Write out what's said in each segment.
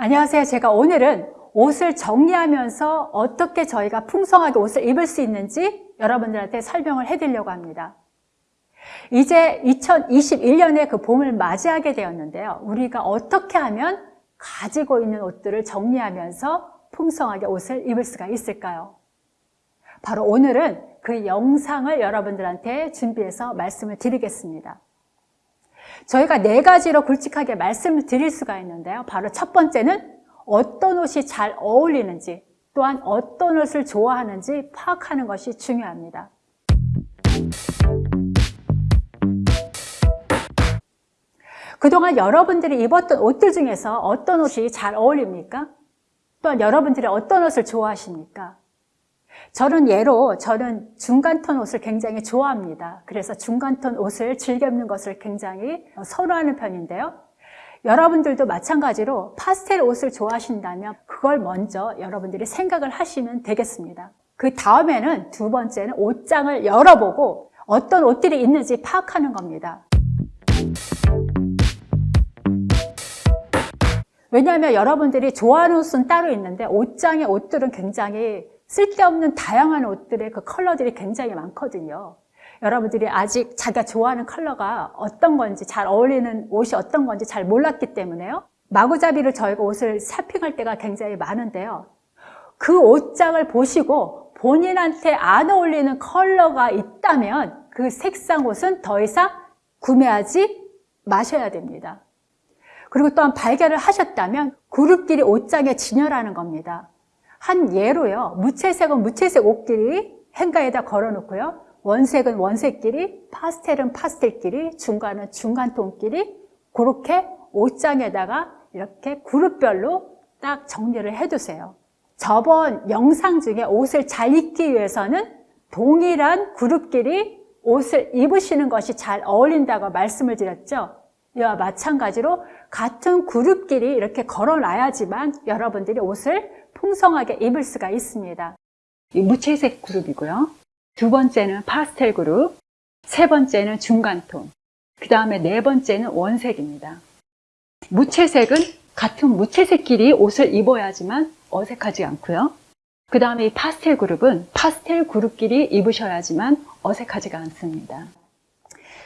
안녕하세요. 제가 오늘은 옷을 정리하면서 어떻게 저희가 풍성하게 옷을 입을 수 있는지 여러분들한테 설명을 해드리려고 합니다. 이제 2021년에 그 봄을 맞이하게 되었는데요. 우리가 어떻게 하면 가지고 있는 옷들을 정리하면서 풍성하게 옷을 입을 수가 있을까요? 바로 오늘은 그 영상을 여러분들한테 준비해서 말씀을 드리겠습니다. 저희가 네 가지로 굵직하게 말씀을 드릴 수가 있는데요. 바로 첫 번째는 어떤 옷이 잘 어울리는지 또한 어떤 옷을 좋아하는지 파악하는 것이 중요합니다. 그동안 여러분들이 입었던 옷들 중에서 어떤 옷이 잘 어울립니까? 또한 여러분들이 어떤 옷을 좋아하십니까? 저는 예로 저는 중간톤 옷을 굉장히 좋아합니다. 그래서 중간톤 옷을 즐겨 입는 것을 굉장히 선호하는 편인데요. 여러분들도 마찬가지로 파스텔 옷을 좋아하신다면 그걸 먼저 여러분들이 생각을 하시면 되겠습니다. 그 다음에는 두 번째는 옷장을 열어보고 어떤 옷들이 있는지 파악하는 겁니다. 왜냐하면 여러분들이 좋아하는 옷은 따로 있는데 옷장의 옷들은 굉장히 쓸데없는 다양한 옷들의 그 컬러들이 굉장히 많거든요. 여러분들이 아직 자기가 좋아하는 컬러가 어떤 건지 잘 어울리는 옷이 어떤 건지 잘 몰랐기 때문에요. 마구잡이로 저희가 옷을 샤핑할 때가 굉장히 많은데요. 그 옷장을 보시고 본인한테 안 어울리는 컬러가 있다면 그 색상 옷은 더 이상 구매하지 마셔야 됩니다. 그리고 또한 발견을 하셨다면 그룹끼리 옷장에 진열하는 겁니다. 한 예로요. 무채색은 무채색 옷끼리 행가에다 걸어놓고요. 원색은 원색끼리, 파스텔은 파스텔끼리, 중간은 중간톤끼리 그렇게 옷장에다가 이렇게 그룹별로 딱 정리를 해두세요. 저번 영상 중에 옷을 잘 입기 위해서는 동일한 그룹끼리 옷을 입으시는 것이 잘 어울린다고 말씀을 드렸죠. 이와 마찬가지로 같은 그룹끼리 이렇게 걸어놔야지만 여러분들이 옷을 풍성하게 입을 수가 있습니다. 이 무채색 그룹이고요. 두 번째는 파스텔 그룹, 세 번째는 중간톤, 그 다음에 네 번째는 원색입니다. 무채색은 같은 무채색끼리 옷을 입어야지만 어색하지 않고요. 그 다음에 이 파스텔 그룹은 파스텔 그룹끼리 입으셔야지만 어색하지가 않습니다.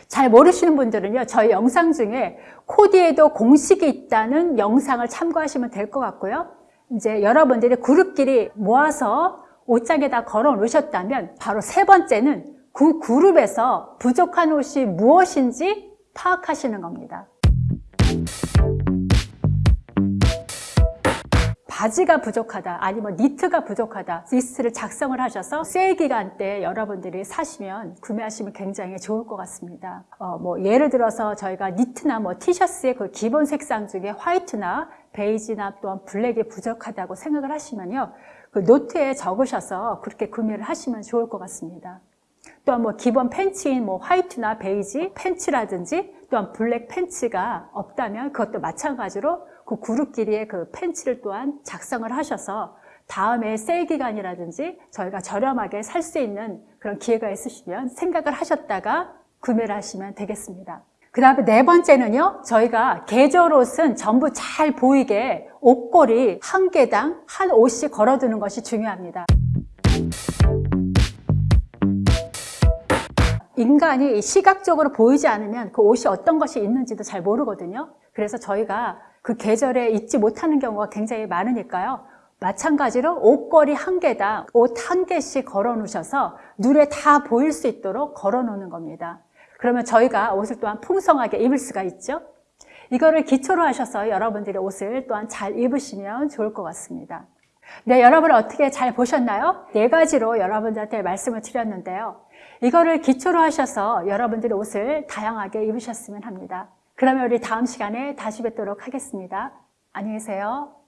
잘 모르시는 분들은요, 저희 영상 중에 코디에도 공식이 있다는 영상을 참고하시면 될 것 같고요. 이제 여러분들이 그룹끼리 모아서 옷장에다 걸어 놓으셨다면 바로 세 번째는 그 그룹에서 부족한 옷이 무엇인지 파악하시는 겁니다. 바지가 부족하다 아니면 니트가 부족하다 리스트를 작성을 하셔서 세일 기간 때 여러분들이 사시면 구매하시면 굉장히 좋을 것 같습니다. 어, 뭐 예를 들어서 저희가 니트나 뭐 티셔츠의 그 기본 색상 중에 화이트나 베이지나 또한 블랙이 부족하다고 생각을 하시면요 그 노트에 적으셔서 그렇게 구매를 하시면 좋을 것 같습니다. 또한 뭐 기본 팬츠인 뭐 화이트나 베이지 팬츠라든지 또한 블랙 팬츠가 없다면 그것도 마찬가지로 그 그룹끼리의 그 팬츠를 또한 작성을 하셔서 다음에 세일 기간이라든지 저희가 저렴하게 살 수 있는 그런 기회가 있으시면 생각을 하셨다가 구매를 하시면 되겠습니다. 그 다음에 네 번째는요, 저희가 계절 옷은 전부 잘 보이게 옷걸이 한 개당 한 옷씩 걸어두는 것이 중요합니다. 인간이 시각적으로 보이지 않으면 그 옷이 어떤 것이 있는지도 잘 모르거든요. 그래서 저희가 그 계절에 입지 못하는 경우가 굉장히 많으니까요. 마찬가지로 옷걸이 한 개당 옷 한 개씩 걸어 놓으셔서 눈에 다 보일 수 있도록 걸어 놓는 겁니다. 그러면 저희가 옷을 또한 풍성하게 입을 수가 있죠. 이거를 기초로 하셔서 여러분들이 옷을 또한 잘 입으시면 좋을 것 같습니다. 네, 여러분 어떻게 잘 보셨나요? 네 가지로 여러분들한테 말씀을 드렸는데요. 이거를 기초로 하셔서 여러분들이 옷을 다양하게 입으셨으면 합니다. 그러면 우리 다음 시간에 다시 뵙도록 하겠습니다. 안녕히 계세요.